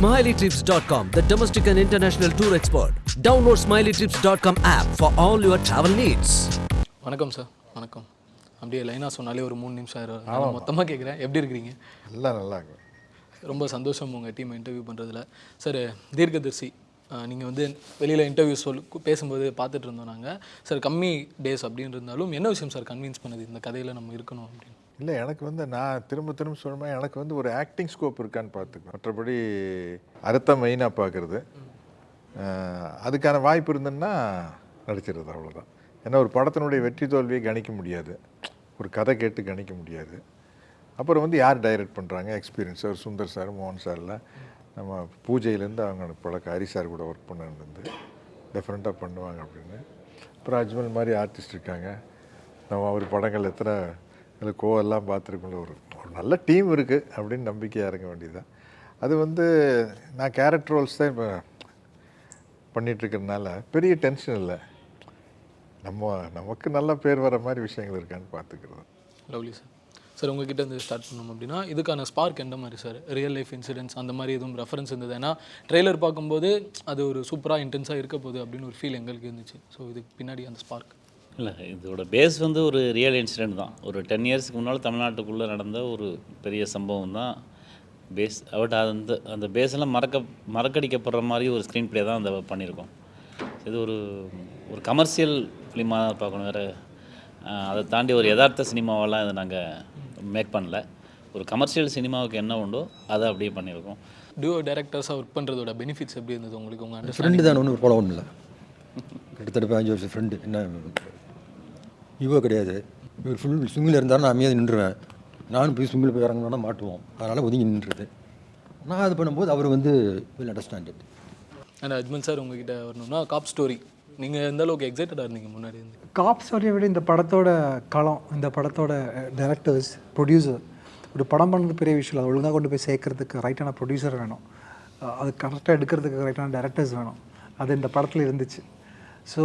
SmileyTrips.com, the domestic and international tour expert. Download SmileyTrips.com app for all your travel needs. வணக்கம் sir வணக்கம். அப்படியே லைனாக சொன்னாலே ஒரு மூணு நிமிஷம் ஆயிரும். நான் மொத்தமாக கேட்குறேன் எப்படி இருக்கிறீங்க? எல்லாம் நல்லா இருக்கும் ரொம்ப சந்தோஷம் உங்கள் டீமை இன்டர்வியூ பண்ணுறதுல சார் தீர்க்கதர்சி நீங்கள் வந்து வெளியில் இன்டர்வியூ சொல் பேசும்போது பார்த்துட்டு இருந்தோம் நாங்கள் சார் கம்மி டேஸ் அப்படின்னு இருந்தாலும் என்ன விஷயம் சார் கன்வின்ஸ் பண்ணுது? இந்த கதையில் நம்ம இருக்கணும் அப்படின்னு. இல்லை எனக்கு வந்து நான் திரும்ப திரும்ப சொல்லுமா எனக்கு வந்து ஒரு ஆக்டிங் ஸ்கோப் இருக்கான்னு பார்த்துக்கணும். மற்றபடி அர்த்தம் மெயினாக பார்க்குறது. அதுக்கான வாய்ப்பு இருந்ததுன்னா நடிச்சிருது அவ்வளோதான் ஏன்னா ஒரு படத்தினுடைய வெற்றி தோல்வியை கணிக்க முடியாது. ஒரு கதை கேட்டு கணிக்க முடியாது. அப்புறம் வந்து யார் டைரக்ட் பண்ணுறாங்க எக்ஸ்பீரியன்ஸ் சார் சுந்தர் சார் மோகன் சார்ல நம்ம பூஜையிலேருந்து அவங்க பழக்க ஹரி சார் கூட ஒர்க் பண்ணிருந்து டிஃப்ரெண்ட்டாக பண்ணுவாங்க அப்படின்னு. அப்புறம் அஜ்மல் மாதிரி ஆர்டிஸ்ட் இருக்காங்க. நம்ம அவர் படங்கள் எத்தனை இல்லை கோவெல்லாம் பார்த்துருக்கோம்ல ஒரு ஒரு நல்ல டீம் இருக்குது அப்படின்னு நம்பிக்கையாக இறங்க வேண்டியதுதான். அது வந்து நான் கேரக்டர் ரோல்ஸ் தான் இப்போ பண்ணிகிட்ருக்கிறதுனால பெரிய டென்ஷன் இல்லை. நம்ம நமக்கு நல்ல பேர் வர மாதிரி விஷயங்கள் இருக்கான்னு பார்த்துக்கிறது. லவ்லி சார் சார் உங்ககிட்ட இருந்து ஸ்டார்ட் பண்ணோம் அப்படின்னா இதுக்கான ஸ்பார்க் எந்த மாதிரி சார் ரியல் லைஃப் இன்சிடென்ட்ஸ் அந்த மாதிரி எதுவும் ரெஃபரன்ஸ் இருந்தது? ஏன்னா ட்ரெய்லர் பார்க்கும்போது அது ஒரு சூப்பராக இன்டென்ஸாக இருக்க போகுது அப்படின்னு ஒரு ஃபீல் எங்களுக்கு இருந்துச்சு. ஸோ இதுக்கு பின்னாடி அந்த ஸ்பார்க் இல்லை இதோட பேஸ் வந்து ஒரு ரியல் இன்சிடெண்ட் தான். ஒரு டென் இயர்ஸ்க்கு முன்னால் தமிழ்நாட்டுக்குள்ளே நடந்த ஒரு பெரிய சம்பவம் தான் பேஸ் பட் அந்த அந்த பேஸெல்லாம் மறக்க மறக்கடிக்கப்படுற மாதிரி ஒரு ஸ்க்ரீன் ப்ளே தான் அந்த பண்ணியிருக்கோம். இது ஒரு ஒரு கமர்ஷியல் ஃபிலிமாக தான் பார்க்கணும் வேறு. அதை தாண்டி ஒரு யதார்த்த சினிமாவெல்லாம் இதை நாங்கள் மேக் பண்ணல. ஒரு கமர்ஷியல் சினிமாவுக்கு என்ன உண்டோ அதை அப்படியே பண்ணியிருக்கோம். டியூ டேரக்டர்ஸாக ஒர்க் பண்ணுறதோட பெனிஃபிட்ஸ் எப்படி இருந்தது உங்களுக்கு உங்கள் ஃப்ரெண்டு தான் ஒன்றும் போல ஒன்றும் இல்லை. கிட்டத்தட்ட பதினஞ்சு வருஷம் ஃப்ரெண்டு என்ன? ஈகோ கிடையாது. இவர் ஃபுல் ஸ்விங்கில் இருந்தாலும் நான் அமைதியாக நின்றுவேன். நானும் போய் ஸ்விங்கில் போய் இறங்கினா மாட்டுவோம். அதனால் ஒதுங்கி நின்றுது. நான் அது பண்ணும்போது அவர் வந்து will understand it and Ajmal sir உங்ககிட்ட வரணும்னா காப் ஸ்டோரி நீங்கள் எந்த அளவுக்கு எக்ஸைட்டடாக இருந்தீங்க முன்னாடி இருந்து? காப் ஸ்டோரியை விட இந்த படத்தோட களம் இந்த படத்தோட டைரக்டர்ஸ் ப்ரொடியூசர் ஒரு படம் பண்ணது பெரிய விஷயம் இல்லை. அதை ஒழுங்காக கொண்டு போய் சேர்க்கறதுக்கு ரைட்டான ப்ரொடியூசர் வேணும். அது கரெக்டாக எடுக்கிறதுக்கு ரைட்டான டைரக்டர்ஸ் வேணும். அது இந்த படத்தில் இருந்துச்சு. ஸோ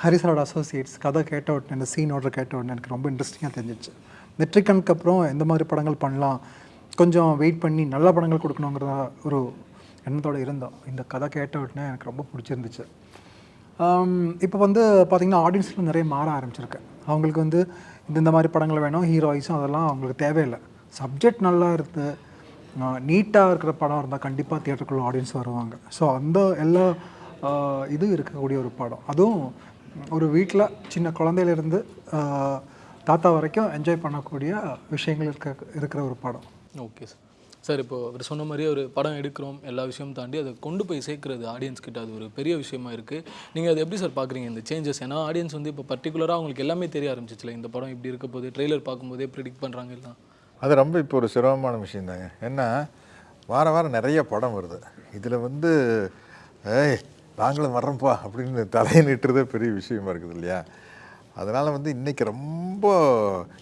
ஹரிசரோட அசோசியேட்ஸ் கதை கேட்ட உடனே இந்த சீன் ஆர்டர் கேட்ட உடனே எனக்கு ரொம்ப இன்ட்ரெஸ்டிங்காக தெரிஞ்சிச்சு. மெட்ரிகனுக்கு அப்புறம் எந்த மாதிரி படங்கள் பண்ணலாம். கொஞ்சம் வெயிட் பண்ணி நல்ல படங்கள் கொடுக்கணுங்கிறத ஒரு எண்ணத்தோடு இருந்தோம். இந்த கதை கேட்ட உடனே எனக்கு ரொம்ப பிடிச்சிருந்துச்சு. Um, இப்போ வந்து பார்த்திங்கன்னா ஆடியன்ஸில் நிறைய மாற ஆரம்பிச்சிருக்கு. அவங்களுக்கு வந்து இந்த மாதிரி படங்கள் வேணும் ஹீரோயிஸும் அதெல்லாம் அவங்களுக்கு தேவையில்லை. சப்ஜெக்ட் நல்லா இருக்குது நீட்டாக இருக்கிற படம் இருந்தால் கண்டிப்பாக தியேட்டருக்குள்ள ஆடியன்ஸ் வருவாங்க. ஸோ அந்த எல்லா இது இருக்கக்கூடிய ஒரு படம். அதுவும் ஒரு வீட்டில் சின்ன குழந்தையிலேருந்து தாத்தா வரைக்கும் என்ஜாய் பண்ணக்கூடிய விஷயங்கள் இருக்க இருக்கிற ஒரு படம். Okay sir. சார் இப்போ அவர் சொன்ன மாதிரியே ஒரு படம் எடுக்கிறோம் எல்லா விஷயமும் தாண்டி அதை கொண்டு போய் சேர்க்கறது ஆடியன்ஸ் கிட்ட அது ஒரு பெரிய விஷயமா இருக்குது நீங்கள் அதை எப்படி சார் பார்க்குறீங்க இந்த சேஞ்சஸ் ஏன்னா ஆடியன்ஸ் வந்து இப்போ பர்டிகுலராக அவங்களுக்கு எல்லாமே தெரிய ஆரம்பிச்சிச்சுல இந்த படம் இப்படி இருக்க போது ட்ரெய்லர் பார்க்கும்போதே ப்ரிடிக்ட் பண்ணுறாங்க எல்லாம். அது ரொம்ப இப்போ ஒரு சிரமமான விஷயந்தாங்க ஏன்னா வார வாரம் நிறைய படம் வருது. இதில் வந்து ஏய் நாங்களும் வர்றோம்ப்பா அப்படின்னு தலையை நிட்டுறதே பெரிய விஷயமா இருக்குது இல்லையா? அதனால் வந்து இன்றைக்கி ரொம்ப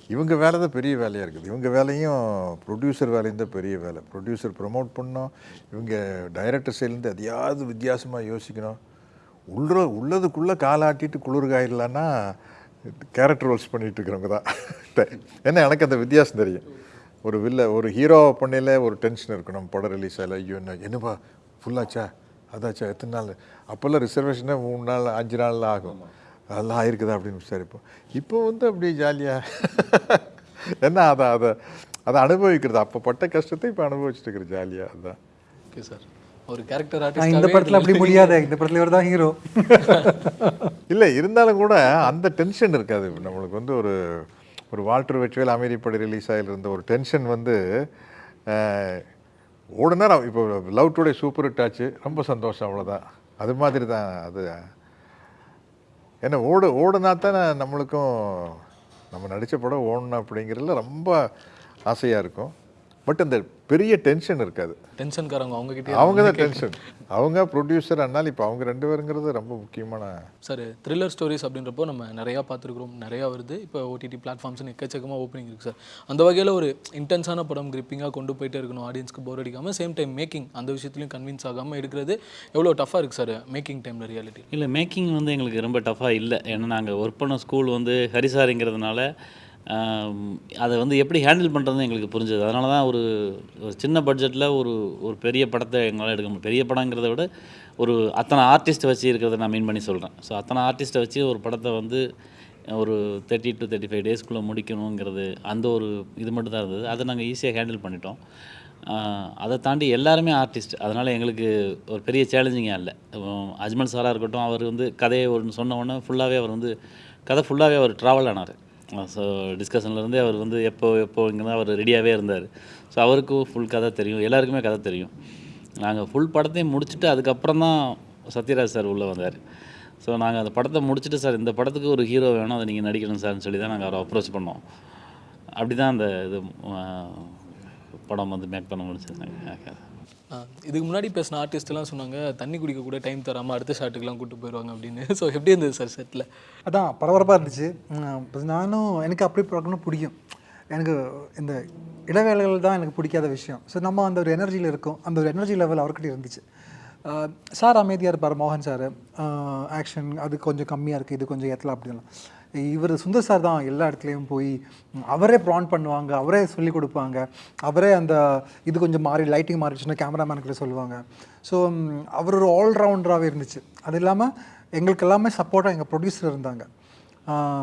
இவங்க வேலை தான் பெரிய வேலையாக இருக்குது. இவங்க வேலையும் ப்ரொடியூசர் வேலையும் தான் பெரிய வேலை. ப்ரொடியூசர் ப்ரொமோட் பண்ணணும் இவங்க டைரக்டர் சைட்லேருந்து எதையாவது வித்தியாசமாக யோசிக்கணும். உள்ள உள்ளதுக்குள்ளே காலாட்டிட்டு குளிர்காயிடலான்னா கேரக்டர் ரோல்ஸ் பண்ணிகிட்டு இருக்கிறவங்க தான். ஏன்னா எனக்கு அந்த வித்தியாசம் தெரியும். ஒரு வில்ல ஒரு ஹீரோ பண்ணையில் ஒரு டென்ஷன் இருக்கணும். படம் ரிலீஸ் ஆகல. ஐயோ என்ன என்னப்பா ஃபுல்லாச்சா அதாச்சா எத்தனை நாள்? அப்போல்லாம் ரிசர்வேஷனே மூணு நாள் அஞ்சு நாள் ஆகும். அதெல்லாம் ஆயிருக்குதா அப்படின்னு விசாரிப்போம். இப்போ வந்து அப்படியே ஜாலியாக என்ன அதை அதை அதை அனுபவிக்கிறது? அப்போ பட்ட கஷ்டத்தை இப்போ அனுபவிச்சுட்டு இருக்கிற ஜாலியாக அதுதான் ஓகே சார் ஒரு கேரக்டர் நான் இந்த படத்தில் அப்படி முடியாத. இந்த படத்தில் இவர் தான் ஹீரோ இல்லை இருந்தாலும் கூட அந்த டென்ஷன் இருக்காது. நம்மளுக்கு வந்து ஒரு ஒரு வால்டர் வெச்சுவேல் அமைதிப்படி ரிலீஸ் ஆகியிருந்த ஒரு டென்ஷன் வந்து ஓடுனா இப்போ லவ் டுடே சூப்பர் ஹிட் ஆச்சு. ரொம்ப சந்தோஷம் அவ்வளோதான் அது மாதிரி தான் அது. ஏன்னா ஓடு ஓடுனா தானே நம்மளுக்கும் நம்ம நடித்த படம் ஓடணும் அப்படிங்கிறதுல ரொம்ப ஆசையாக இருக்கும். பட் அந்த பெரிய டென்ஷன் இருக்காது. டென்ஷன்காரங்க அவங்க கிட்டே அவங்க தான் டென்ஷன் அவங்க ப்ரொடியூசர் அதனால் இப்போ அவங்க ரெண்டு பேருங்கிறது ரொம்ப முக்கியமான சார் த்ரில்லர் ஸ்டோரிஸ் அப்படின்றப்போ நம்ம நிறையா பார்த்துருக்குறோம். நிறையா வருது. இப்போ ஓடிடி பிளாட்ஃபார்ம்ஸ்னு எக்கச்சக்கமாக ஓப்பனிங் இருக்குது சார். அந்த வகையில் ஒரு இன்டென்ஸான படம் கிரிப்பிங்காக கொண்டு போயிட்டே இருக்கணும். ஆடியன்ஸ்க்கு போர் அடிக்காமல் சேம் டைம் மேக்கிங் அந்த விஷயத்துலையும் கன்வின்ஸ் ஆகாமல் எடுக்கிறது எவ்வளோ டஃப்பாக இருக்குது சார் மேக்கிங் டைமில் ரியாலிட்டி இல்லை மேக்கிங் வந்து எங்களுக்கு ரொம்ப டஃப்பாக இல்லை. ஏன்னா நாங்கள் ஒர்க் பண்ண ஸ்கூல் வந்து ஹரிசாரிங்கிறதுனால அதை வந்து எப்படி ஹேண்டில் பண்ணுறதுன்னு எங்களுக்கு புரிஞ்சது. அதனால தான் ஒரு ஒரு சின்ன பட்ஜெட்டில் ஒரு ஒரு பெரிய படத்தை எங்களால் எடுக்க முடியும். பெரிய படங்கிறத விட ஒரு அத்தனை ஆர்டிஸ்ட்டை வச்சு இருக்கிறத நான் மீன் பண்ணி சொல்கிறேன் ஸோ அத்தனை ஆர்டிஸ்ட்டை வச்சு ஒரு படத்தை வந்து ஒரு தேர்ட்டி டு தேர்ட்டி ஃபைவ் டேஸ்க்குள்ளே முடிக்கணுங்கிறது அந்த ஒரு இது மட்டும் தான் இருந்தது. அதை நாங்கள் ஈஸியாக ஹேண்டில் பண்ணிட்டோம். அதை தாண்டி எல்லாருமே ஆர்டிஸ்ட் அதனால் எங்களுக்கு ஒரு பெரிய சேலஞ்சிங்காக இல்லை. அஜ்மல் சாராக இருக்கட்டும் அவர் வந்து கதையை ஒன்று சொன்ன உடனே ஃபுல்லாகவே அவர் வந்து கதை ஃபுல்லாகவே அவர் ட்ராவல் ஆனார். ஸோ டிஸ்கஷன்லேருந்தே அவர் வந்து எப்போ எப்போ இங்கே அவர் ரெடியாகவே இருந்தார். ஸோ அவருக்கும் ஃபுல் கதை தெரியும். எல்லாருக்குமே கதை தெரியும். நாங்கள் ஃபுல் படத்தையும் முடிச்சுட்டு அதுக்கப்புறம் தான் சத்யராஜ் சார் உள்ளே வந்தார். ஸோ நாங்கள் அந்த படத்தை முடிச்சுட்டு சார் இந்த படத்துக்கு ஒரு ஹீரோ வேணும் அதை நீங்கள் நடிக்கணும் சார்னு சொல்லி தான் நாங்கள் அவரை அப்ரோச் பண்ணோம். அப்படி தான் அந்த இது படம் வந்து மேக் பண்ண முடிச்சிருந்தாங்க இதுக்கு முன்னாடி பேசின ஆர்டிஸ்ட்லாம் சொன்னாங்க தண்ணி குடிக்க கூட டைம் தராமல் அடுத்த ஷாட்டுக்கெலாம் கூட்டு போயிடுவாங்க அப்படின்னு. ஸோ எப்படி இருந்தது சார் செட்டில் அதான் பரபரப்பாக இருந்துச்சு. நானும் எனக்கு அப்படி பார்க்கணும் பிடிக்கும். எனக்கு இந்த இடைவேளைகள் தான் எனக்கு பிடிக்காத விஷயம். ஸோ நம்ம அந்த ஒரு எனர்ஜியில் இருக்கோம். அந்த ஒரு எனர்ஜி லெவல் அவர்கிட்ட இருந்துச்சு. சார் அமைதியாக இருப்பார் மோகன் சார். ஆக்ஷன் அது கொஞ்சம் கம்மியாக இருக்குது இது கொஞ்சம் ஏற்றலாம் அப்படிலாம் இவர் சுந்தர் சார் தான் எல்லா இடத்துலையும் போய் அவரே ப்ரான் பண்ணுவாங்க அவரே சொல்லி கொடுப்பாங்க. அவரே அந்த இது கொஞ்சம் மாறி லைட்டிங் மாறிடுச்சுன்னா கேமராமேனுக்கிட்ட சொல்லுவாங்க. ஸோ அவர் ஒரு ஆல்ரவுண்டராகவே இருந்துச்சு. அது இல்லாமல் எங்களுக்கு எல்லாமே சப்போர்ட்டாக எங்கள் ப்ரொடியூசர் இருந்தாங்க.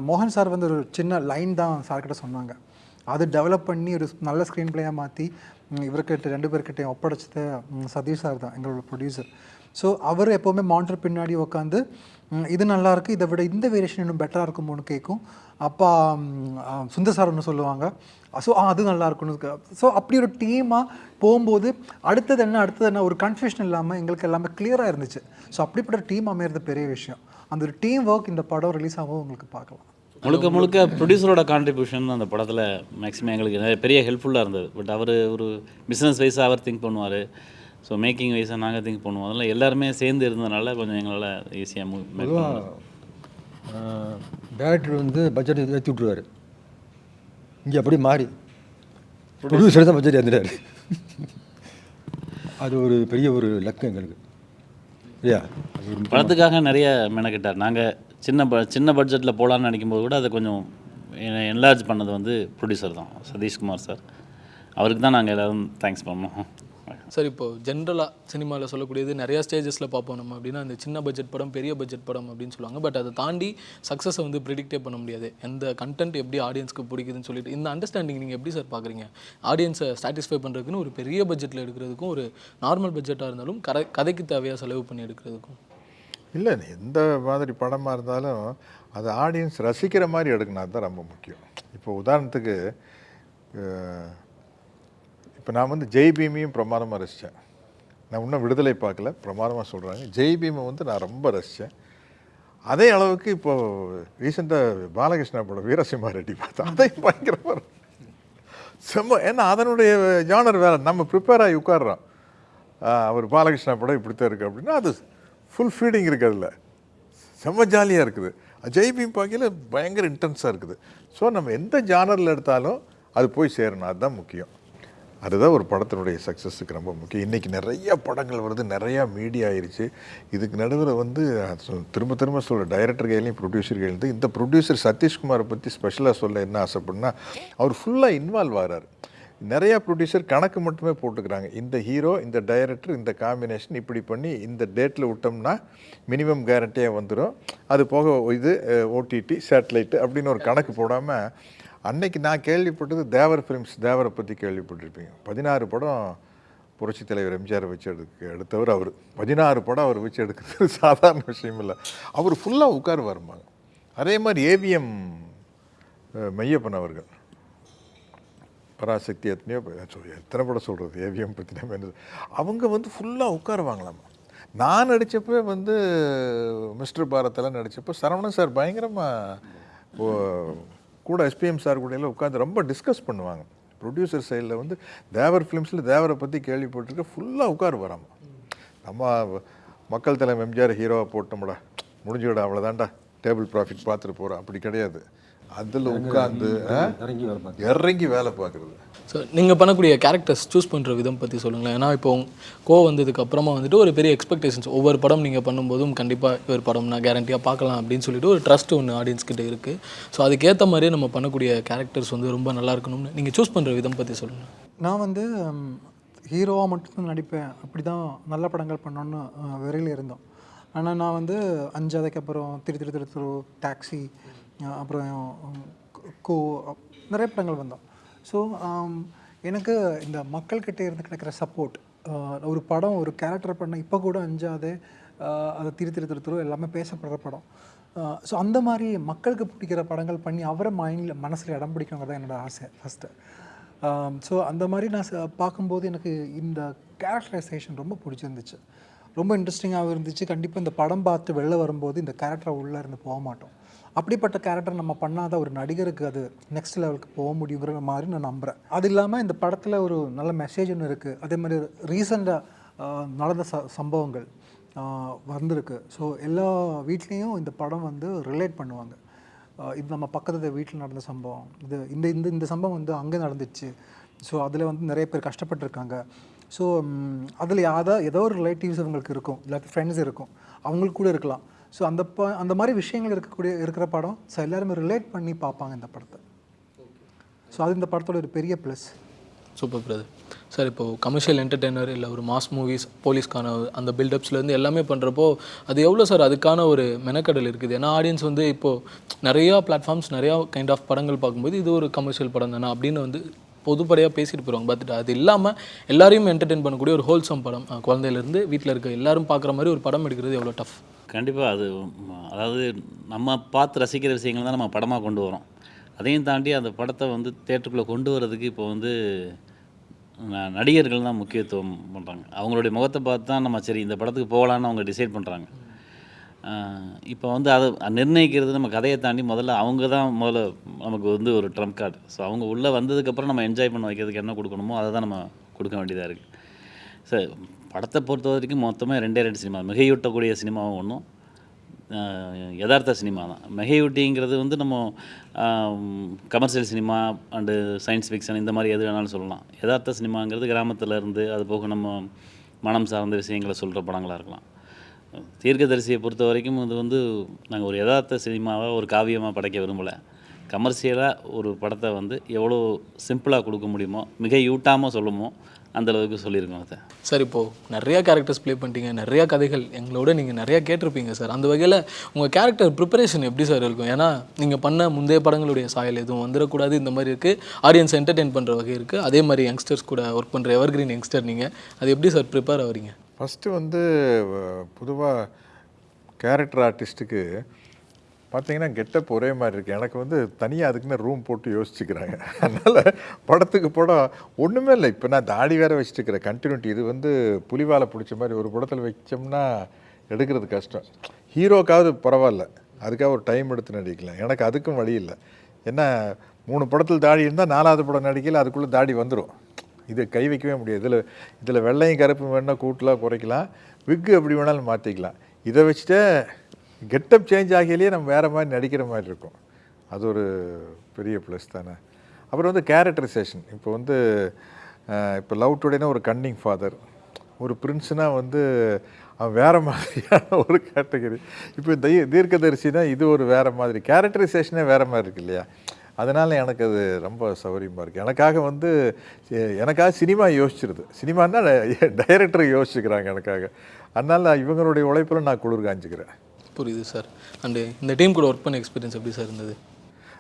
மோகன் சார் வந்து ஒரு சின்ன லைன் தான் சார்கிட்ட சொன்னாங்க. அது டெவலப் பண்ணி ஒரு நல்ல ஸ்க்ரீன் பிளேயாக மாற்றி இவர்கிட்ட ரெண்டு பேர்கிட்டையும் ஒப்படைச்சது சதீஷ் சார் தான் எங்களோட ப்ரொடியூசர் ஸோ அவர் எப்போவுமே மானிட்டர் பின்னாடி உட்காந்து இது நல்லாயிருக்கு இதை விட இந்த வேரியேஷன் இன்னும் பெட்டராக இருக்குமோன்னு கேட்கும் அப்பா சுந்தர் சார் ஒன்று சொல்லுவாங்க ஸோ அது நல்லா இருக்கும்னு ஸோ அப்படி ஒரு டீமாக போகும்போது அடுத்தது என்ன அடுத்தது என்ன ஒரு கன்ஃபியூஷன் இல்லாமல் எங்களுக்கு எல்லாமே கிளியராக இருந்துச்சு. ஸோ அப்படிப்பட்ட டீம் அமையிறது பெரிய விஷயம். அந்த ஒரு டீம் ஒர்க் இந்த படம் ரிலீஸ் ஆகும் உங்களுக்கு பார்க்கலாம். முழுக்க முழுக்க ப்ரொடியூசரோட கான்ட்ரிபியூஷன் அந்த படத்தில் மேக்ஸிமம் எங்களுக்கு நிறைய பெரிய ஹெல்ப்ஃபுல்லாக இருந்தது. பட் அவர் ஒரு பிஸ்னஸ் வைஸாக அவர் திங்க் பண்ணுவார். ஸோ மேக்கிங் வைஸாக நாங்கள் திங்க் பண்ணுவோம். அதனால் எல்லாருமே சேர்ந்து இருந்ததுனால கொஞ்சம் எங்களால் ஈஸியாக மூவ் டேரக்டர் வந்து பட்ஜெட் ஏற்றி விட்ருவார் இங்கே அப்படி மாறி. ப்ரொடியூசர் தான் பட்ஜெட் ஏற்றுறாரு அது ஒரு பெரிய ஒரு லக்கு எங்களுக்கு. இல்லையா? படத்துக்காக நிறைய மெனக்கிட்டார். நாங்கள் சின்ன ப சின்ன பட்ஜெட்டில் போகலான்னு நினைக்கும்போது கூட அதை கொஞ்சம் என்லார்ஜ் பண்ணது வந்து ப்ரொடியூசர் தான் சதீஷ்குமார் சார் அவருக்கு தான் நாங்கள் எல்லோரும் தேங்க்ஸ் பண்ணோம். சார் இப்போ ஜென்ரலாக சினிமாவில் சொல்லக்கூடியது நிறையா ஸ்டேஜஸில் பார்ப்போம் நம்ம அப்படின்னா அந்த சின்ன பட்ஜெட் படம் பெரிய பட்ஜெட் படம் அப்படின்னு சொல்லுவாங்க. பட் அதை தாண்டி சக்ஸஸை வந்து ப்ரிடிக்டே பண்ண முடியாது. எந்த கண்டென்ட் எப்படி ஆடியன்ஸ்க்கு பிடிக்குதுன்னு சொல்லிட்டு இந்த அண்டர்ஸ்டாண்டிங் நீங்கள் எப்படி சார் பார்க்குறீங்க? ஆடியன்ஸை சாட்டிஸ்ஃபை பண்ணுறதுக்குன்னு ஒரு பெரிய பட்ஜெட்டில் எடுக்கிறதுக்கும் ஒரு நார்மல் பட்ஜெட்டாக இருந்தாலும் கரை கதைக்கு தேவையாக செலவு பண்ணி எடுக்கிறதுக்கும். இல்லை எந்த மாதிரி படமாக இருந்தாலும் அது ஆடியன்ஸ் ரசிக்கிற மாதிரி எடுக்கணும். அதுதான் ரொம்ப முக்கியம். இப்போ உதாரணத்துக்கு இப்போ நான் வந்து ஜெய் பீமையும் பிரமாதமாக ரசித்தேன். நான் இன்னும் விடுதலை பார்க்கல பிரமாதமாக சொல்கிறாங்க ஜெய் பீமை வந்து நான் ரொம்ப ரசித்தேன். அதே அளவுக்கு இப்போ ரீசெண்டாக பாலகிருஷ்ணா படம் வீரசிம்மா ரெட்டி பார்த்தேன். அதையும் பயங்கரமாக செம்ம ஏன்னா அதனுடைய ஜானர் வேறு. நம்ம ப்ரிப்பேர் ஆகி உட்காடுறோம் அவர் பாலகிருஷ்ணா படம் இப்படித்தான் இருக்குது அப்படின்னா அது ஃபுல் ஃபீடிங் இருக்குது அதில். செம்ம ஜாலியாக இருக்குது. ஜெய் பீம் பார்க்கையில் பயங்கர இன்டென்ஸாக இருக்குது. ஸோ நம்ம எந்த ஜானரில் எடுத்தாலும் அது போய் சேரணும். அதுதான் முக்கியம். அதுதான் ஒரு படத்தினுடைய சக்ஸஸுக்கு ரொம்ப முக்கியம். இன்றைக்கி நிறைய படங்கள் வருது. நிறையா மீடியா ஆயிடுச்சு இதுக்கு நடுவில் வந்து திரும்ப திரும்ப சொல்கிற டைரக்டர் கையிலையும் ப்ரொடியூசர் கையிலேருந்து இந்த ப்ரொடியூசர் சதீஷ்குமாரை பற்றி ஸ்பெஷலாக சொல்ல என்ன ஆசைப்படுனா அவர் ஃபுல்லாக இன்வால்வ் ஆகிறார் நிறையா ப்ரொடியூசர் கணக்கு மட்டுமே போட்டுக்கிறாங்க. இந்த ஹீரோ இந்த டைரக்டர் இந்த காம்பினேஷன் இப்படி பண்ணி இந்த டேட்டில் விட்டோம்னா மினிமம் கேரண்டியாக வந்துடும் அது போக இது ஓடிடி சேட்டலைட்டு அப்படின்னு ஒரு கணக்கு போடாமல் அன்னைக்கு நான் கேள்விப்பட்டது தேவர் ஃபிலிம்ஸ் தேவரை பற்றி கேள்விப்பட்டிருப்பீங்க. பதினாறு படம் புரட்சி தலைவர் எம்ஜிஆர் வச்சு எடுக்க எடுத்தவர் அவர். பதினாறு படம் அவர் வச்சு எடுக்கிறது சாதாரண விஷயம் இல்லை. அவர் ஃபுல்லாக உட்காருவாருமாங்க அதே மாதிரி ஏவிஎம் மையப்பன் அவர்கள். பராசக்தி எத்தனையோ எத்தனை படம் சொல்கிறது ஏவிஎம் பற்றி நம்ம என்ன அவங்க வந்து ஃபுல்லாக உட்காருவாங்களாமா? நான் நடித்தப்போ வந்து மிஸ்டர் பாரத்தெல்லாம் நடித்தப்போ சரவணன் சார் பயங்கரமாக கூட எஸ்பிஎம் சார் கூட எல்லாம் உட்காந்து ரொம்ப டிஸ்கஸ் பண்ணுவாங்க. ப்ரொடியூசர் சைடில் வந்து தேவர் ஃபிலிம்ஸில் தேவரை பற்றி கேள்விப்பட்டிருக்க ஃபுல்லாக உட்காரு வராமா நம்ம மக்கள் தலைமை எம்ஜிஆர் ஹீரோவாக போட்டோம்டா முடிஞ்சுவிடா அவ்வளோதான்டா டேபிள் ப்ராஃபிட் பார்த்துட்டு போகிறோம் அப்படி கிடையாது. அதில் உட்காந்து இறங்கி வேலை பார்த்து இறங்கி வேலை பார்க்குறது. ஸோ நீங்கள் பண்ணக்கூடிய கேரக்டர்ஸ் சூஸ் பண்ணுற விதம் பற்றி சொல்லுங்களேன். ஏன்னா இப்போ கோ வந்ததுக்கு அப்புறமா வந்துட்டு ஒரு பெரிய எக்ஸ்பெக்டேஷன்ஸ் ஒவ்வொரு படம் நீங்கள் பண்ணும்போதும் கண்டிப்பாக இவர் படம் நான் கேரண்டியாக பார்க்கலாம் அப்படின்னு சொல்லிட்டு ஒரு ட்ரஸ்ட் ஒன்று ஆடியன்ஸ் கிட்ட இருக்குது ஸோ அதுக்கேற்ற மாதிரியே நம்ம பண்ணக்கூடிய கேரக்டர்ஸ் வந்து ரொம்ப நல்லா இருக்கணும்னு நீங்கள் சூஸ் பண்ணுற விதம் பற்றி சொல்லுங்கள் நான் வந்து ஹீரோவாக மட்டும்தான் நடிப்பேன். அப்படி தான் நல்ல படங்கள் பண்ணோன்னு விரையில் இருந்தோம். ஆனால் நான் வந்து அஞ்சாவதுக்கு அப்புறம் திரு திரு திரு திரு டாக்ஸி அப்புறம் கோ நிறைய படங்கள் வந்தோம். ஸோ எனக்கு இந்த மக்கள்கிட்ட இருந்து கிடைக்கிற சப்போர்ட் ஒரு படம் ஒரு கேரக்டர் பண்ண இப்போ கூட அஞ்சாவது அதை திரு திரு திரு திரு எல்லாமே பேசப்படுற படம். ஸோ அந்த மாதிரி மக்களுக்கு பிடிக்கிற படங்கள் பண்ணி அவரை மைண்டில் மனசில் இடம் பிடிக்கணுங்கிறது தான் என்னோட ஆசை ஃபஸ்ட்டு ஸோ அந்த மாதிரி நான் பார்க்கும்போது எனக்கு இந்த கேரக்டரைசேஷன் ரொம்ப பிடிச்சிருந்துச்சு. ரொம்ப இன்ட்ரெஸ்டிங்காகவும் இருந்துச்சு. கண்டிப்பாக இந்த படம் பார்த்து வெளில வரும்போது இந்த கேரக்டரை உள்ளே இருந்து போக மாட்டோம். அப்படிப்பட்ட கேரக்டர் நம்ம பண்ணாத ஒரு நடிகருக்கு அது நெக்ஸ்ட் லெவலுக்கு போக முடியுங்கிற மாதிரி நான் நம்புகிறேன் அது இல்லாமல் இந்த படத்தில் ஒரு நல்ல மெசேஜ் ஒன்று இருக்குது அதே மாதிரி ரீசெண்டாக நடந்த ச சம்பவங்கள் வந்திருக்கு. ஸோ எல்லா வீட்லேயும் இந்த படம் வந்து ரிலேட் பண்ணுவாங்க. இது நம்ம பக்கத்து வீட்டில் நடந்த சம்பவம். இது இந்த இந்த இந்த சம்பவம் வந்து அங்கே நடந்துச்சு. ஸோ அதில் வந்து நிறைய பேர் கஷ்டப்பட்டுருக்காங்க. ஸோ அதில் யாதா ஏதோ ஒரு ரிலேட்டிவ்ஸ் அவங்களுக்கு இருக்கும். இல்லாட்டி ஃப்ரெண்ட்ஸ் இருக்கும். அவங்களுக்கு கூட இருக்கலாம். ஸோ அந்த ப அந்த மாதிரி விஷயங்கள் இருக்கக்கூடிய இருக்கிற படம் ஸோ எல்லாருமே ரிலேட் பண்ணி பார்ப்பாங்க இந்த படத்தை. ஸோ அது இந்த படத்தோட ஒரு பெரிய ப்ளஸ் சூப்பர் பிரதர் சார் இப்போது கமர்ஷியல் என்டர்டெய்னர் இல்லை ஒரு மாஸ் மூவிஸ் போலீஸ்க்கான அந்த பில்டப்ஸ்லேருந்து எல்லாமே பண்ணுறப்போ அது எவ்வளோ சார் அதுக்கான ஒரு மெனக்கடல் இருக்குது? ஏன்னா ஆடியன்ஸ் வந்து இப்போது நிறையா பிளாட்ஃபார்ம்ஸ் நிறையா கைண்ட் ஆஃப் படங்கள் பார்க்கும்போது இது ஒரு கமர்ஷியல் படம் தானே? அப்படின்னு வந்து பொதுப்படையாக பேசிட்டு போயிருவாங்க. பட் அது இல்லாமல் எல்லாரையும் என்டர்டெயின் பண்ணக்கூடிய ஒரு ஹோல்சம் படம் குழந்தையிலேருந்து வீட்டில் இருக்க எல்லாரும் பார்க்குற மாதிரி ஒரு படம் எடுக்கிறது எவ்வளோ டஃப் கண்டிப்பாக அது அதாவது நம்ம பார்த்து ரசிக்கிற விஷயங்கள் தான் நம்ம படமாக கொண்டு வரோம். அதையும் தாண்டி அந்த படத்தை வந்து தேட்டருக்குள்ளே கொண்டு வர்றதுக்கு இப்போ வந்து ந- நடிகர்கள் தான் முக்கியத்துவம் பண்ணுறாங்க அவங்களுடைய முகத்தை பார்த்து தான் நம்ம சரி இந்த படத்துக்கு போகலான்னு அவங்க டிசைட் பண்ணுறாங்க இப்போ வந்து அதை நிர்ணயிக்கிறது நம்ம கதையை தாண்டி முதல்ல அவங்க தான் முதல்ல நமக்கு வந்து ஒரு ட்ரம்ப் கார்டு ஸோ அவங்க உள்ளே வந்ததுக்கப்புறம் நம்ம என்ஜாய் பண்ண வைக்கிறதுக்கு என்ன கொடுக்கணுமோ அதை தான் நம்ம கொடுக்க வேண்டியதாக இருக்குது சார் படத்தை பொறுத்த வரைக்கும் மொத்தமாக ரெண்டே ரெண்டு சினிமா. மிகையூட்டக்கூடிய சினிமாவும் ஒன்றும் யதார்த்த சினிமா தான். மிகையூட்டிங்கிறது வந்து நம்ம commercial cinema and science fiction இந்த மாதிரி எது வேணாலும் சொல்லலாம். யதார்த்த சினிமாங்கிறது கிராமத்தில் இருந்து அது போக நம்ம மனம் சார்ந்த விஷயங்களை சொல்கிற படங்களாக இருக்கலாம். தீர்க்கதரிசியை பொறுத்த வரைக்கும் இது வந்து நாங்கள் ஒரு யதார்த்த சினிமாவை ஒரு காவியமாக படைக்க விரும்பலை. கமர்ஷியலாக ஒரு படத்தை வந்து எவ்வளோ சிம்பிளாக கொடுக்க முடியுமோ மிக யூட்டாமல் சொல்லுமோ அந்த அளவுக்கு சொல்லியிருக்கோம் அதை சார் இப்போது நிறையா கேரக்டர்ஸ் ப்ளே பண்ணிட்டீங்க நிறையா கதைகள் எங்களோட நீங்கள் நிறையா கேட்டிருப்பீங்க சார். அந்த வகையில் உங்கள் கேரக்டர் ப்ரிப்பரேஷன் எப்படி சார் இருக்கும்? ஏன்னா நீங்கள் பண்ண முந்தைய படங்களுடைய சாயல் எதுவும் வந்துடக்கூடாது இந்த மாதிரி இருக்குது ஆடியன்ஸ் என்டர்டெயின் பண்ணுற வகை இருக்குது அதே மாதிரி யங்ஸ்டர்ஸ் கூட ஒர்க் பண்ணுற எவர்கிரீன் யங்ஸ்டர் நீங்கள் அது எப்படி சார் ப்ரிப்பேர் ஆகிறீங்க ஃபஸ்ட்டு வந்து பொதுவாக கேரக்டர் ஆர்டிஸ்ட்டுக்கு பார்த்தீங்கன்னா கெட்டப் ஒரே மாதிரி இருக்குது எனக்கு வந்து தனியாக அதுக்குன்னு ரூம் போட்டு யோசிச்சுக்கிறாங்க. அதனால் படத்துக்கு படம் ஒன்றுமே இல்லை. இப்போ நான் தாடி வேறு வச்சுட்டுருக்கிறேன். கண்டினியூட்டி இது வந்து புலிவாலை பிடிச்ச மாதிரி ஒரு படத்தில் வச்சோம்னா எடுக்கிறது கஷ்டம். ஹீரோக்காவது பரவாயில்ல. அதுக்காக ஒரு டைம் எடுத்து நடிக்கலாம். எனக்கு அதுக்கும் வழி இல்லை. ஏன்னா மூணு படத்தில் தாடி இருந்தால் நாலாவது படம் நடிக்கல அதுக்குள்ளே தாடி வந்துடும் இது கை வைக்கவே முடியாது. இதில் இதில் வெள்ளையும் கருப்பு வேணால் கூட்டலாம் குறைக்கலாம். விக்கு எப்படி வேணாலும் மாற்றிக்கலாம் இதை வச்சுட்டு கெட்டப் சேஞ்ச் ஆகியிலேயே நம்ம வேறு மாதிரி நடிக்கிற மாதிரி இருக்கும். அது ஒரு பெரிய ப்ளஸ் தானே. அப்புறம் வந்து கேரக்டரைசேஷன் இப்போ வந்து இப்போ லவ் டுடேனா ஒரு கன்னிங் ஃபாதர் ஒரு பிரின்ஸ்னா வந்து அவன் வேறு மாதிரியான ஒரு கேட்டகரி இப்போ தை தீர்க்கதரிசினா இது ஒரு வேறு மாதிரி. கேரக்டரைசேஷனே வேறு மாதிரி இருக்கு இல்லையா? அதனால் எனக்கு அது ரொம்ப சௌகரியமாக இருக்குது எனக்காக வந்து எனக்காக சினிமா யோசிச்சிருது. சினிமான்னா டைரக்டர் யோசிச்சுக்கிறாங்க எனக்காக. அதனால் இவங்களுடைய உழைப்பில் நான் குளிர் காஞ்சிக்கிறேன். புரியுது சார். அண்டு இந்த டீம் கூட ஒர்க் பண்ண எக்ஸ்பீரியன்ஸ் எப்படி சார் இருந்தது?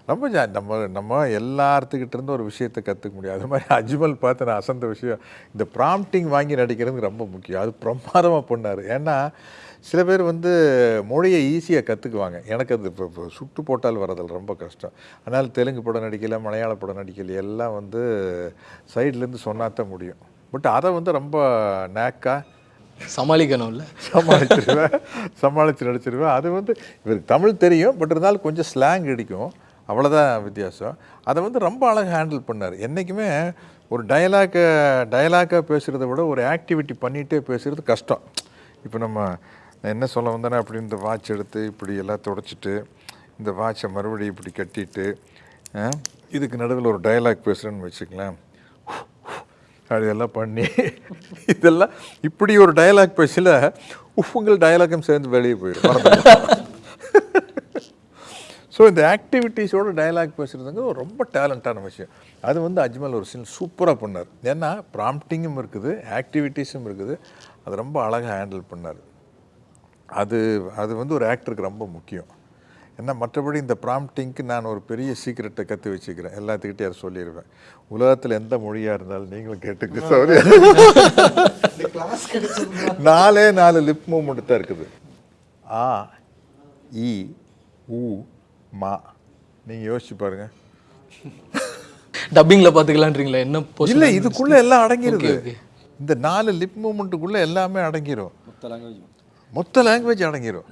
ரொம்ப ஜா நம்ம நம்ம எல்லாத்துக்கிட்ட இருந்து ஒரு விஷயத்தை கற்றுக்க முடியும். அது மாதிரி அஜ்மல் பார்த்து நான் அசந்த விஷயம். இந்த ப்ராம்ப்டிங் வாங்கி நடிக்கிறது ரொம்ப முக்கியம். அது பிரமாதமாக பண்ணார். ஏன்னா சில பேர் வந்து மொழியை ஈஸியாக கற்றுக்குவாங்க எனக்கு அது இப்போ சுட்டு போட்டால் வரதில் ரொம்ப கஷ்டம். அதனால் தெலுங்கு படம் நடிக்கல மலையாள படம் நடிக்கல எல்லாம் வந்து சைட்லேருந்து சொன்னாதான் முடியும். பட் அதை வந்து ரொம்ப நேக்காக சமாளிக்கணும்ல. சமாளிச்சிருவேன். சமாளித்து நடிச்சிருவேன். அது வந்து இவருக்கு தமிழ் தெரியும் பட் இருந்தாலும் கொஞ்சம் ஸ்லாங் அடிக்கும். அவ்வளோதான் வித்தியாசம். அதை வந்து ரொம்ப அழகாக ஹேண்டில் பண்ணார். என்றைக்குமே ஒரு டயலாக்கை டயலாக்காக பேசுகிறத விட ஒரு ஆக்டிவிட்டி பண்ணிகிட்டே பேசுகிறது கஷ்டம். இப்போ நம்ம என்ன சொல்ல வந்தேன்னா அப்படி இந்த வாட்ச் எடுத்து இப்படி எல்லாம் தொடச்சிட்டு இந்த வாட்சை மறுபடியும் இப்படி கட்டிட்டு இதுக்கு நடுவில் ஒரு டயலாக் பேசுகிறேன்னு வச்சுக்கலாம் அதெல்லாம் பண்ணி இதெல்லாம் இப்படி ஒரு டயலாக் பேசல உங்கள் டயலாக்கும் சேர்ந்து வெளியே போயிடும் ஸோ இந்த ஆக்டிவிட்டீஸோட டயலாக் பேசுகிறதுங்க ரொம்ப டேலண்டான விஷயம். அது வந்து அஜ்மல் ஒரு சீன் சூப்பராக பண்ணார். ஏன்னா ப்ராம்ப்டிங்கும் இருக்குது ஆக்டிவிட்டீஸும் இருக்குது. அது ரொம்ப அழகாக ஹேண்டில் பண்ணார். அது அது வந்து ஒரு ஆக்டருக்கு ரொம்ப முக்கியம். ஏன்னா மற்றபடி இந்த ப்ராம்ப்டிங்க்கு நான் ஒரு பெரிய சீக்கிரட்டை கற்று வச்சுக்கிறேன். எல்லாத்துக்கிட்டே அதை சொல்லிடுவேன் உலகத்தில் எந்த மொழியாக இருந்தாலும் நீங்களும் கேட்டுக்க சாரி நாலே நாலு லிப் மூமெண்ட் தான் இருக்குது. ஆ இ உ மா. நீங்கள் யோசிச்சு பாருங்க. டப்பிங்கில் பார்த்துக்கலான்றீங்களா என்ன இல்லை? இதுக்குள்ள எல்லாம் அடங்கிருது. Okay. இந்த நாலு லிப் மூமெண்ட்டுக்குள்ள எல்லாமே அடங்கிரும். மொத்த லாங்குவேஜ் மொத்த லாங்குவேஜ் அடங்கிரும்.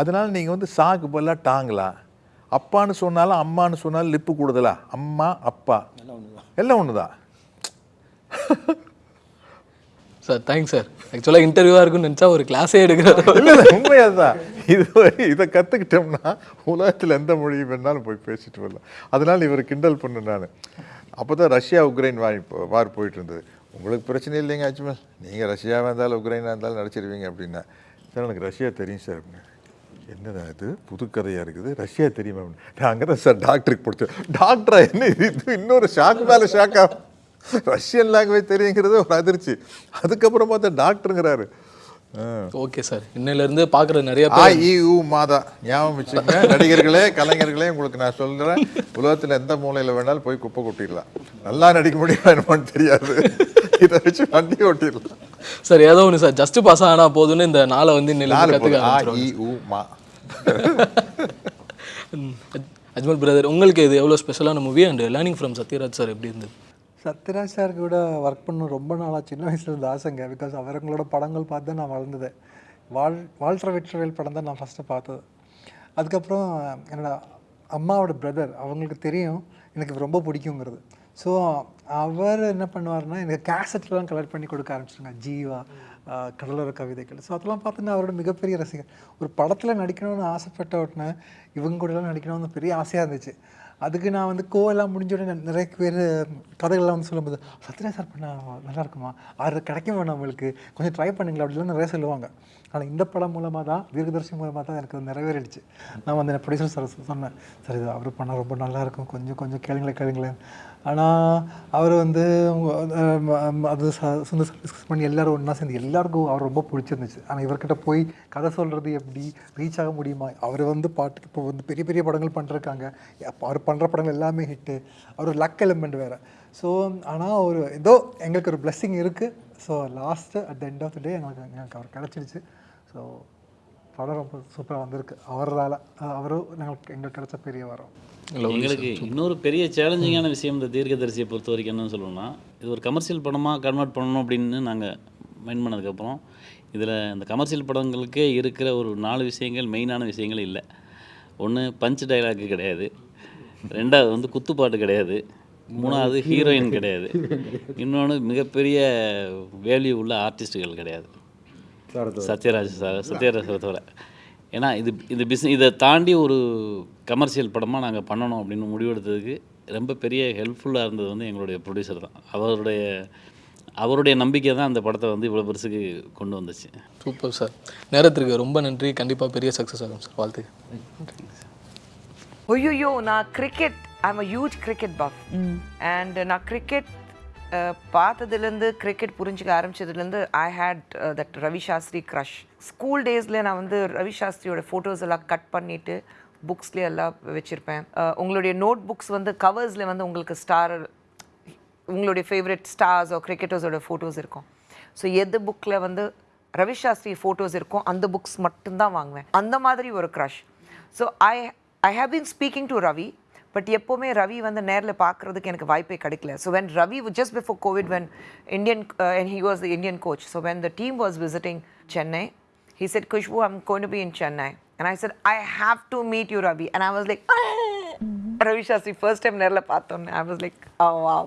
அதனால நீங்கள் வந்து சாக்கு பதிலாக டாங்கலாம் அப்பான்னு சொன்னாலும் அம்மான்னு சொன்னாலும் லிப்பு கூடுதலா? அம்மா அப்பா. எல்லாம் ஒன்று தான் சார் தேங்க்ஸ் சார் ஆக்சுவலாக இன்டர்வியூவாக இருக்குன்னு நினச்சா ஒரு கிளாஸே எடுக்கிறாரு உண்மையாக தான். இது இதை கற்றுக்கிட்டோம்னா உலகத்தில் எந்த மொழி வேணாலும் போய் பேசிட்டு வரலாம். அதனால் இவர் கிண்டல் பண்ணு நான். அப்போ தான் ரஷ்யா உக்ரைன் இப்போ வார் போயிட்டு இருந்தது. உங்களுக்கு பிரச்சனை இல்லைங்க அஜ்மல். நீங்கள் ரஷ்யாவாக இருந்தாலும் உக்ரைனாக இருந்தாலும் நடிச்சிருவீங்க அப்படின்னா. சார் எனக்கு ரஷ்யா தெரியும் சார் அப்படின்னு. என்னடா இது? புது கதையாக இருக்குது. ரஷ்யா தெரியுமா? நாங்கள் நான் அங்கே தான் சார் டாக்டருக்கு பிடிச்சேன் டாக்டரா என்ன இது? இன்னொரு ஷாக் மேலே ஷாக்கா ரஷ்யன் லாங்குவேஜ் தெரியுங்கிறது ஒரு அதிர்ச்சி. அதுக்கப்புறம் பார்த்தா டாக்டருங்கிறாரு. ஓகே சார் இன்னையிலேருந்து பார்க்குற நிறைய உ மாதா ஞாபகம் வச்சுக்கங்க. நடிகர்களே கலைஞர்களே உங்களுக்கு நான் சொல்கிறேன் உலகத்தில் எந்த மூலையில் வேணாலும் போய் குப்பை கொட்டிடலாம். நல்லா நடிக்க முடியுமா என்னமோன்னு தெரியாது. இதை வச்சு வண்டி ஓட்டிடலாம். சார் ஏதோ ஒன்று சார் ஜஸ்ட் பாஸ் ஆனா போதும்னு இந்த நாளை வந்து இன்னையில நாலு கற்றுக்க போதும். ஆ ஆரம்பிச்சிருவாங்க இ உ மா. ம். அஜ்- அஜ்மல் பிரதர் உங்களுக்கு இது எவ்வளோ ஸ்பெஷலான movie and learning from Sathyaraj sir எப்படி இருந்தது? சத்யராஜ் சார் கூட ஒர்க் பண்ண ரொம்ப நாளாக சின்ன வயசுல இருந்து ஆசைங்க. பிகாஸ் அவங்களோட படங்கள் பார்த்து தான் நான் வளர்ந்தது. வாழ் வால்டர் வெற்றிவேல் படம் தான் நான் ஃபஸ்ட்டு பார்த்தது. அதுக்கப்புறம் என்னோட அம்மாவோட பிரதர் அவங்களுக்கு தெரியும். எனக்கு ரொம்ப பிடிக்குங்கிறது. ஸோ அவர் என்ன பண்ணுவார்னா எனக்கு கேசட்லாம் கலெக்ட் பண்ணி கொடுக்க ஆரம்பிச்சிருங்க. ஜீவா கடலோர கவிதைகள். ஸோ அதெல்லாம் பார்த்து நான் அவரோட மிகப்பெரிய ரசிகர் ஒரு படத்தில் நடிக்கணும்னு ஆசைப்பட்ட உடனே இவங்க கூடலாம் நடிக்கணும்னு பெரிய ஆசையாக இருந்துச்சு. அதுக்கு நான் வந்து கோவெல்லாம் முடிஞ்ச உடனே நிறைய பேர் கதைகள்லாம் வந்து சொல்லும்போது சத்யராஜ் சார் பண்ண நல்லா இருக்குமா? அது கிடைக்குமா நம்மளுக்கு கொஞ்சம் ட்ரை பண்ணுங்களா அப்படிலாம் நிறைய சொல்லுவாங்க. ஆனால் இந்த படம் மூலமாக தான் தீர்க்கதர்சி மூலமாக தான் எனக்கு நிறைவேறிடுச்சு. நான் வந்து ப்ரொடியூசர் சார் சொன்னேன் சரி இது அவர் பண்ணால் ரொம்ப நல்லாயிருக்கும் கொஞ்சம் கொஞ்சம் கேளுங்களேன் கேளுங்களேன். ஆனால் அவர் வந்து அது சுந்தர் சார் டிஸ்கஸ் பண்ணி எல்லோரும் ஒன்றா சேர்ந்து எல்லாருக்கும் அவர் ரொம்ப பிடிச்சிருந்துச்சு. ஆனால் இவர்கிட்ட போய் கதை சொல்கிறது எப்படி ரீச் ஆக முடியுமா? அவர் வந்து பாட்டுக்கு இப்போ வந்து பெரிய பெரிய படங்கள் பண்ணிருக்காங்க அவர் பண்ணுற படங்கள் எல்லாமே ஹிட்டு அவர் லக் எலிமெண்ட் வேறு. ஸோ ஆனால் ஒரு ஏதோ எங்களுக்கு ஒரு blessing இருக்குது so last at the end of the day எங்களுக்கு எங்களுக்கு அவர் கிடச்சிடுச்சு ஸோ படம் ரொம்ப சூப்பராக வந்திருக்கு. அவரால் அவரும் எங்களுக்கு எங்களுக்கு கிடைச்ச பெரிய வரம். எங்களுக்கு இன்னொரு பெரிய சேலஞ்சிங்கான விஷயம் இந்த தீர்க்கதரிசியை பொறுத்த வரைக்கும் என்னன்னு சொல்லணும்னா இது ஒரு கமர்ஷியல் படமாக கன்வெர்ட் பண்ணணும் அப்படின்னு நாங்கள் மைண்ட் பண்ணதுக்கப்புறம் இதில் இந்த கமர்ஷியல் படங்களுக்கே இருக்கிற ஒரு நாலு விஷயங்கள் மெயினான விஷயங்கள் இல்லை. ஒன்று பஞ்ச் டைலாக்கு கிடையாது. ரெண்டாவது வந்து குத்துப்பாட்டு கிடையாது. மூணாவது ஹீரோயின் கிடையாது. இன்னொன்று மிகப்பெரிய வேல்யூ உள்ள ஆர்டிஸ்ட்டுகள் கிடையாது. சத்யராஜ் சார் சத்யராஜ் சார் தவிர. ஏன்னா இது இது பிஸ் இதை தாண்டி ஒரு கமர்ஷியல் படமாக நாங்கள் பண்ணணும் அப்படின்னு முடிவெடுத்ததுக்கு ரொம்ப பெரிய ஹெல்ப்ஃபுல்லாக இருந்தது வந்து எங்களுடைய ப்ரொடியூசர் தான். அவருடைய அவருடைய நம்பிக்கை தான் அந்த படத்தை வந்து இவ்வளோ பெருசுக்கு கொண்டு வந்துச்சு. சூப்பர் சார் நேரத்திற்கு ரொம்ப நன்றி. கண்டிப்பாக பெரிய சக்ஸஸ் ஆகும் சார் வாழ்த்து ஐயோ நான் cricket I'm a huge cricket buff and நான் கிரிக்கெட் பார்த்ததுலேருந்து கிரிக்கெட் புரிஞ்சுக்க ஆரம்பிச்சதுலேருந்து I hate that Ravi Shastri crush school டேஸில் நான் வந்து ரவி சாஸ்திரியோட ஃபோட்டோஸ் எல்லாம் கட் பண்ணிவிட்டு புக்ஸ்லேயே எல்லாம் வச்சுருப்பேன். உங்களுடைய நோட் புக்ஸ் வந்து கவர்ஸில் வந்து உங்களுக்கு ஸ்டார் உங்களுடைய ஃபேவரட் ஸ்டார்ஸோ கிரிக்கெட்டர்ஸோட ஃபோட்டோஸ் இருக்கும். ஸோ எது புக்கில் வந்து ரவி சாஸ்திரி ஃபோட்டோஸ் இருக்கும் அந்த புக்ஸ் மட்டும்தான் வாங்குவேன். அந்த மாதிரி ஒரு crush so I I have been speaking to Ravi but எப்போவுமே ரவி வந்து நேரில் பார்க்குறதுக்கு எனக்கு வாய்ப்பே கிடைக்கல so when Ravi just before covid when Indian he was the Indian coach so when the team was visiting Chennai he said kushbu i'm going to be in chennai and i said i have to meet you ravi and i was like ravi shastri first time நேரில் பார்த்தோன்னே i was like oh wow